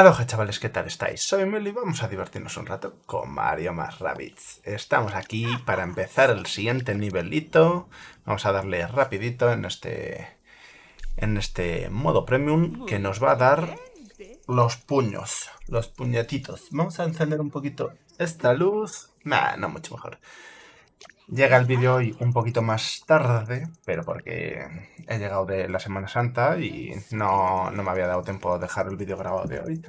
Aloha chavales, ¿qué tal estáis? Soy Meli y vamos a divertirnos un rato con Mario más Rabbids. Estamos aquí para empezar el siguiente nivelito. Vamos a darle rapidito en este, en este modo premium que nos va a dar los puños, los puñetitos. Vamos a encender un poquito esta luz. Nah, no mucho mejor. Llega el vídeo hoy un poquito más tarde, pero porque he llegado de la Semana Santa y no, me había dado tiempo a dejar el vídeo grabado de hoy.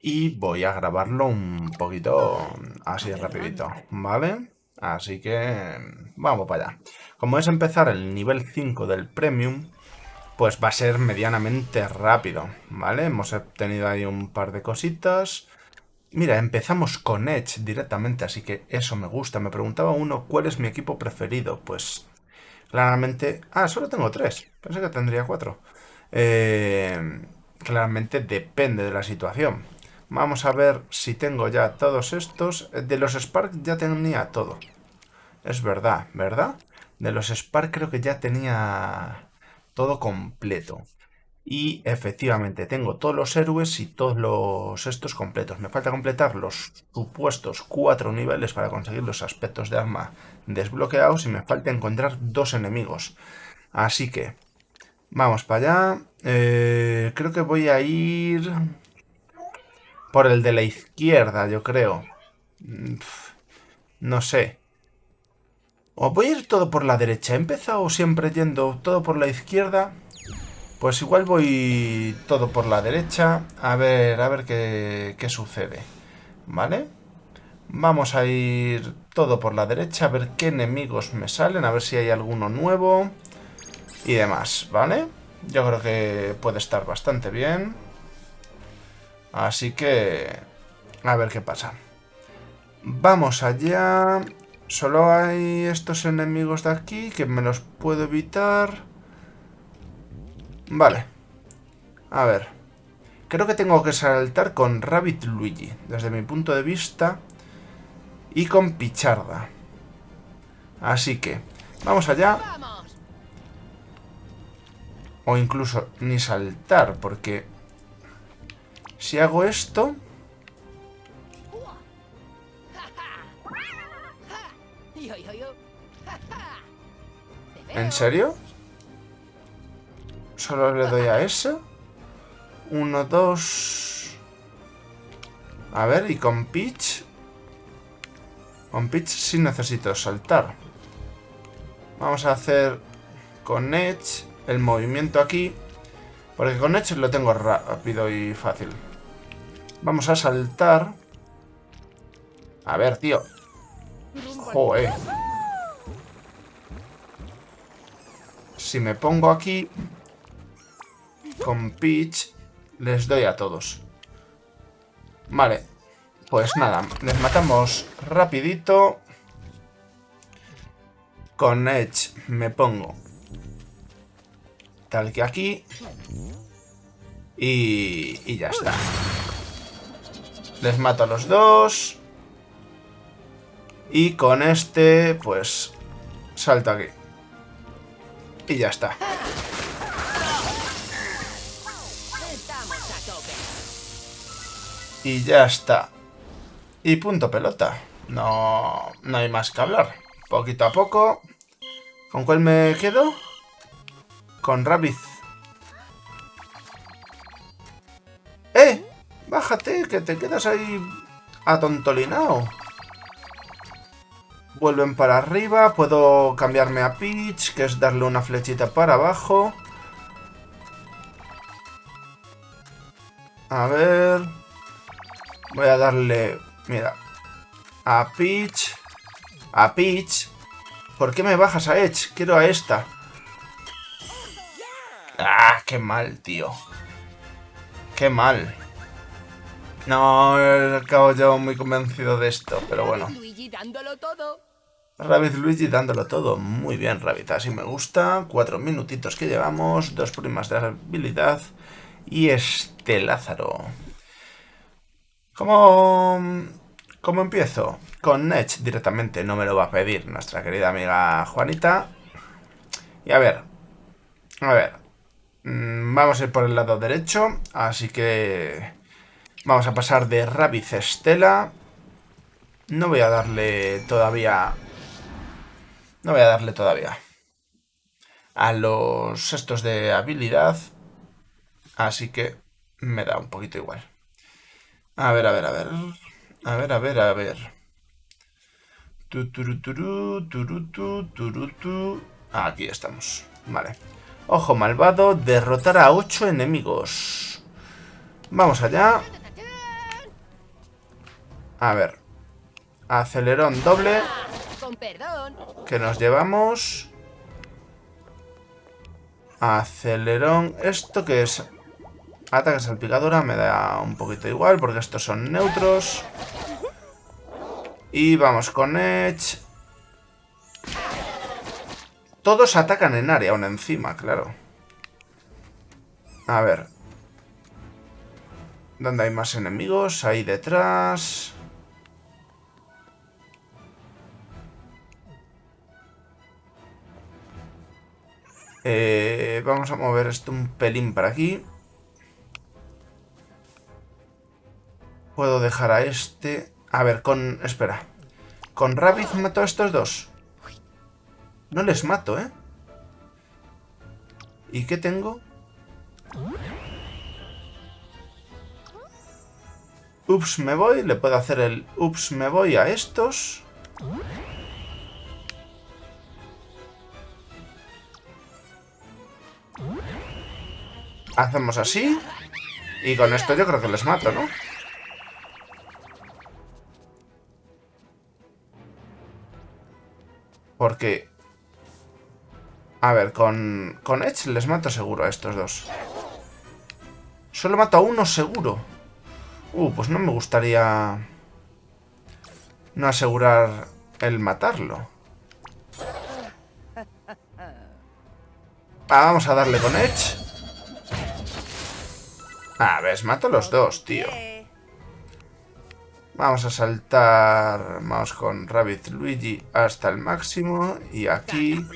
Y voy a grabarlo un poquito así rapidito, ¿vale? Así que vamos para allá. Como es empezar el nivel 5 del Premium, pues va a ser medianamente rápido, ¿vale? Hemos obtenido ahí un par de cositas Mira, empezamos con Edge directamente, así que eso me gusta. Me preguntaba uno, ¿cuál es mi equipo preferido? Pues claramente... Ah, solo tengo tres. Pensé que tendría cuatro. Eh, claramente depende de la situación. Vamos a ver si tengo ya todos estos. De los Spark ya tenía todo. Es verdad, ¿verdad? De los Spark creo que ya tenía todo completo. Y efectivamente, tengo todos los héroes y todos los estos completos. Me falta completar los supuestos cuatro niveles para conseguir los aspectos de arma desbloqueados y me falta encontrar dos enemigos. Así que, vamos para allá. Eh, creo que voy a ir por el de la izquierda, yo creo. No sé. O voy a ir todo por la derecha. He empezado siempre yendo todo por la izquierda... Pues igual voy todo por la derecha, a ver, a ver qué, qué sucede, ¿vale? Vamos a ir todo por la derecha, a ver qué enemigos me salen, a ver si hay alguno nuevo y demás, ¿vale? Yo creo que puede estar bastante bien. Así que... A ver qué pasa. Vamos allá. Solo hay estos enemigos de aquí que me los puedo evitar. Vale. A ver. Creo que tengo que saltar con Rabbit Luigi, desde mi punto de vista. Y con Picharda. Así que, vamos allá. O incluso ni saltar, porque... Si hago esto... ¿En serio? Solo le doy a eso. Uno, dos... A ver, y con Peach... Con Peach sí necesito saltar. Vamos a hacer con Edge el movimiento aquí. Porque con Edge lo tengo rápido y fácil. Vamos a saltar. A ver, tío. Joder. Si me pongo aquí, con Peach les doy a todos. Vale. Pues nada, les matamos rapidito. Con Edge me pongo tal que aquí. Y, y ya está. Les mato a los dos. Y con este, pues, salto aquí. Y ya está. Y ya está. Y punto pelota. No, no hay más que hablar. Poquito a poco. ¿Con cuál me quedo? Con Rabbit. ¡Eh! Bájate, que te quedas ahí atontolinado. Vuelven para arriba. Puedo cambiarme a Peach, que es darle una flechita para abajo. A ver... Voy a darle, mira, a Peach, a Peach. ¿Por qué me bajas a Edge? Quiero a esta. Ah, qué mal, tío. Qué mal. No, acabo yo muy convencido de esto, pero bueno. Rabbit Luigi dándolo todo. Muy bien, Rabbit. Así me gusta. Cuatro minutitos que llevamos. Dos primas de habilidad. Y este Lázaro. ¿Cómo, ¿Cómo empiezo? Con Edge directamente, no me lo va a pedir nuestra querida amiga Juanita. Y a ver, a ver, mm, vamos a ir por el lado derecho, así que Vamos a pasar de Rabbit Estela. No voy a darle todavía... No voy a darle todavía. A los estos de habilidad. Así que me da un poquito igual. A ver, a ver, a ver. A ver, a ver, a ver. Aquí estamos. Vale. Ojo malvado, derrotar a 8 enemigos. Vamos allá. A ver. Acelerón doble. Que nos llevamos. Acelerón. ¿Esto que es? Ataque salpicadora me da un poquito igual porque estos son neutros. Y vamos con Edge. Todos atacan en área, aún encima, claro. A ver. ¿Dónde hay más enemigos? Ahí detrás. Eh, vamos a mover esto un pelín para aquí. Puedo dejar a este... A ver, con... Espera. ¿Con Rabbit mato a estos dos? No les mato, ¿eh? ¿Y qué tengo? Ups, me voy. Le puedo hacer el ups, me voy a estos. Hacemos así. Y con esto yo creo que les mato, ¿no? Porque... A ver, con, con Edge les mato seguro a estos dos. Solo mato a uno seguro. Uh, pues no me gustaría... No asegurar el matarlo. Ah, vamos a darle con Edge. Ah, ves, mato a los dos, tío. Vamos a saltar, vamos con Rabbit Luigi hasta el máximo. Y aquí...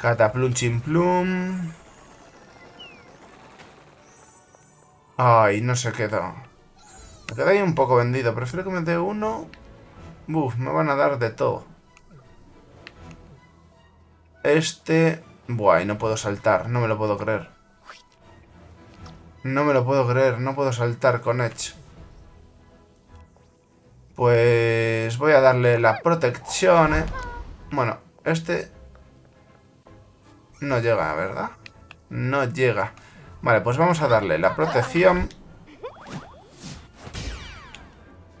Cataplum Plum. Ay, no se quedó. Me quedé ahí un poco vendido. Prefiero que me dé uno. Uf, me van a dar de todo. Este... Buah, no puedo saltar. No me lo puedo creer. No me lo puedo creer. No puedo saltar con Edge. Pues voy a darle la protección. ¿eh? Bueno, este no llega, ¿verdad? No llega. Vale, pues vamos a darle la protección.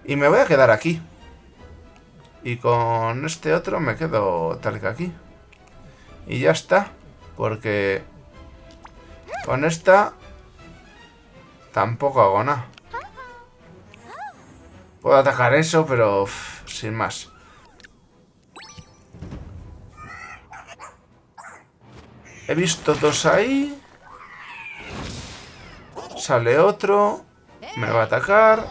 Y me voy a quedar aquí. Y con este otro me quedo tal que aquí. Y ya está. Porque con esta tampoco hago nada. Puedo atacar eso, pero sin más. He visto dos ahí. Sale otro. Me va a atacar.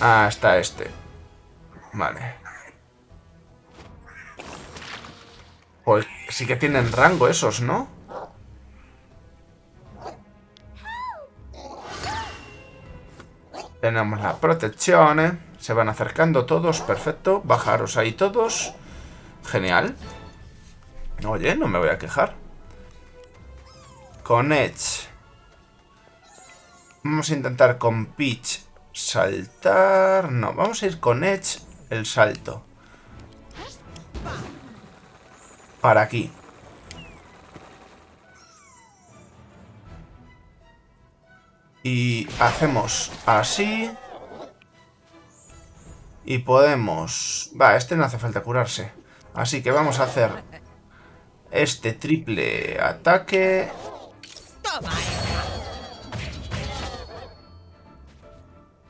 Ah, está este. Vale. Pues sí que tienen rango esos, ¿no? Tenemos la protección, ¿eh? Se van acercando todos, perfecto. Bajaros ahí todos. Genial. Oye, no me voy a quejar. Con Edge. Vamos a intentar con Peach saltar. No, vamos a ir con Edge el salto. Para aquí. Y hacemos así. Y podemos... Va, este no hace falta curarse. Así que vamos a hacer este triple ataque.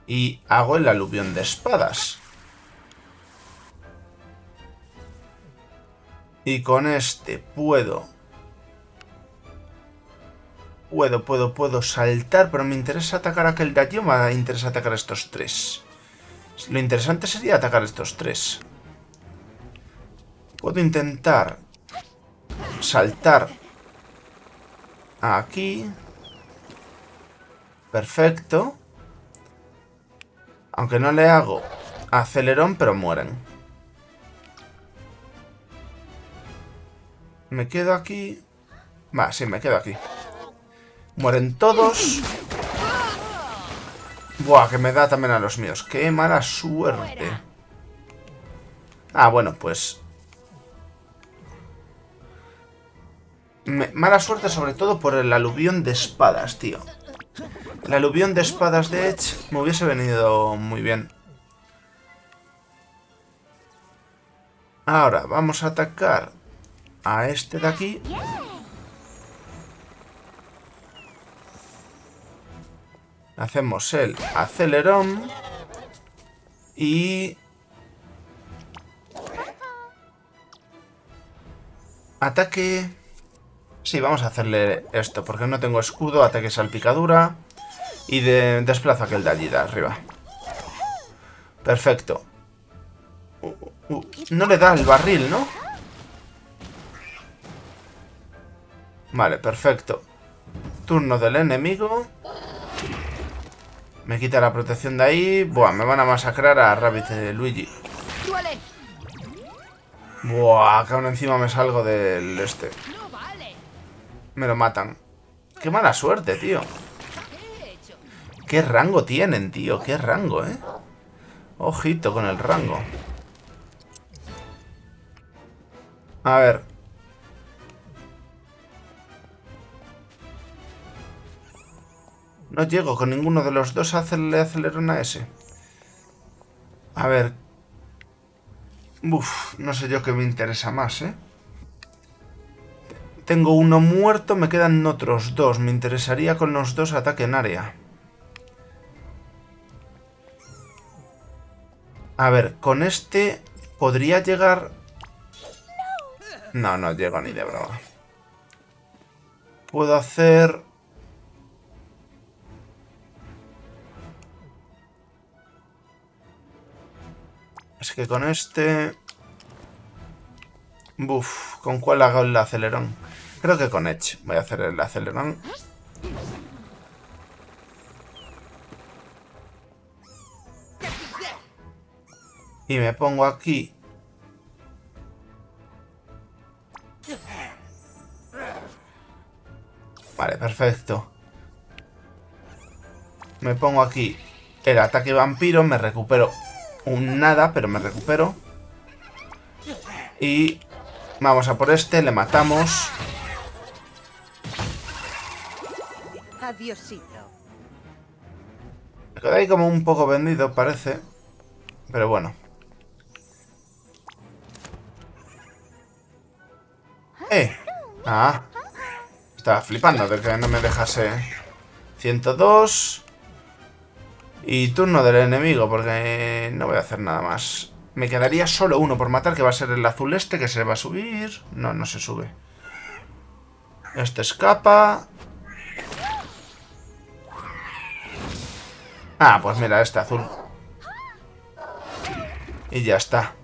Y hago el aluvión de espadas. Y con este puedo Puedo, puedo, puedo saltar, pero me interesa atacar a aquel de allí o me interesa atacar a estos tres. Lo interesante sería atacar a estos tres. Puedo intentar saltar aquí. Perfecto. Aunque no le hago acelerón, pero mueren. Me quedo aquí. Va, sí, me quedo aquí. Mueren todos. Buah, que me da también a los míos. ¡Qué mala suerte! Ah, bueno, pues... Mala suerte sobre todo por el aluvión de espadas, tío. El aluvión de espadas de Edge me hubiese venido muy bien. Ahora, vamos a atacar a este de aquí. Hacemos el acelerón. Y... Ataque... Sí, vamos a hacerle esto, porque no tengo escudo, ataque salpicadura. Y de, desplazo aquel de allí de arriba. Perfecto. Uh, uh, uh. no le da el barril, ¿no? Vale, perfecto. Turno del enemigo. Me quita la protección de ahí. Buah, me van a masacrar a Rabbit de Luigi. Buah, que aún encima me salgo del este. Me lo matan. Qué mala suerte, tío. Qué rango tienen, tío. Qué rango, ¿eh? Ojito con el rango. A ver, No llego con ninguno de los dos a hacerle acelerón a ese. A ver. Uf, no sé yo qué me interesa más, ¿eh? Tengo uno muerto, me quedan otros dos. Me interesaría con los dos ataque en área. A ver, con este podría llegar... No, no llego ni de broma. Puedo hacer Es que con este... Buf, ¿con cuál hago el acelerón? Creo que con Edge voy a hacer el acelerón. Y me pongo aquí. Vale, perfecto. Me pongo aquí el ataque vampiro, me recupero un nada, pero me recupero. Y vamos a por este, le matamos. Adiosito. Me queda ahí como un poco vendido, parece. Pero bueno. ¡Eh! Ah. Estaba flipando de que no me dejase... 102... Y turno del enemigo, porque no voy a hacer nada más. Me quedaría solo uno por matar, que va a ser el azul este, que se va a subir. No, no se sube. Este escapa. Ah, pues mira, este azul. Y ya está.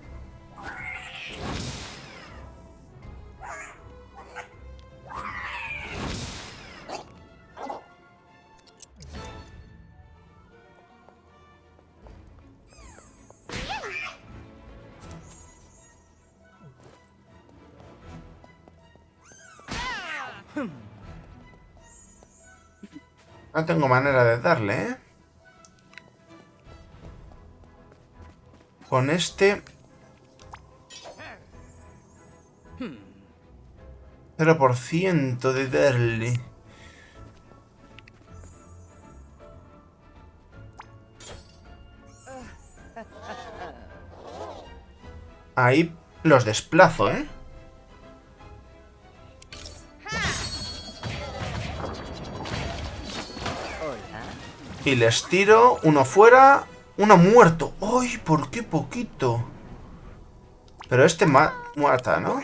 No tengo manera de darle, ¿eh? Con este... 0% de darle. Ahí los desplazo, ¿eh? Y les tiro. Uno fuera. Uno muerto. ¡Ay! ¿Por qué poquito? Pero este ma muerta, ¿no?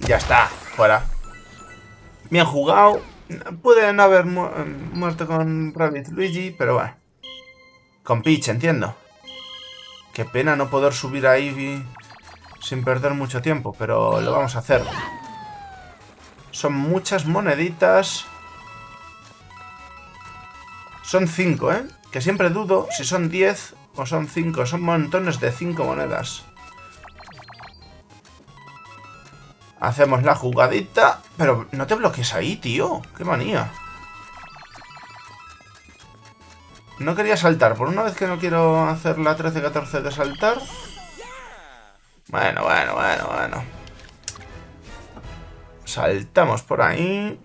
Ya está. Fuera. Bien jugado. Puede no haber muerto con Rabbit Luigi, pero bueno. Con Peach, entiendo. Qué pena no poder subir ahí sin perder mucho tiempo, pero lo vamos a hacer. Son muchas moneditas. Son 5, ¿eh? Que siempre dudo si son 10 o son 5. Son montones de 5 monedas. Hacemos la jugadita. Pero no te bloques ahí, tío. Qué manía. No quería saltar. Por una vez que no quiero hacer la 13-14 de saltar. Bueno, bueno, bueno, bueno. Saltamos por ahí.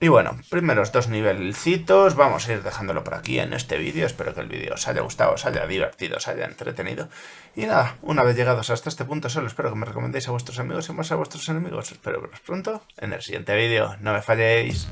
Y bueno, primeros dos nivelcitos, vamos a ir dejándolo por aquí en este vídeo. Espero que el vídeo os haya gustado, os haya divertido, os haya entretenido. Y nada, una vez llegados hasta este punto, solo espero que me recomendéis a vuestros amigos y más a vuestros enemigos. Espero veros pronto en el siguiente vídeo. No me falléis.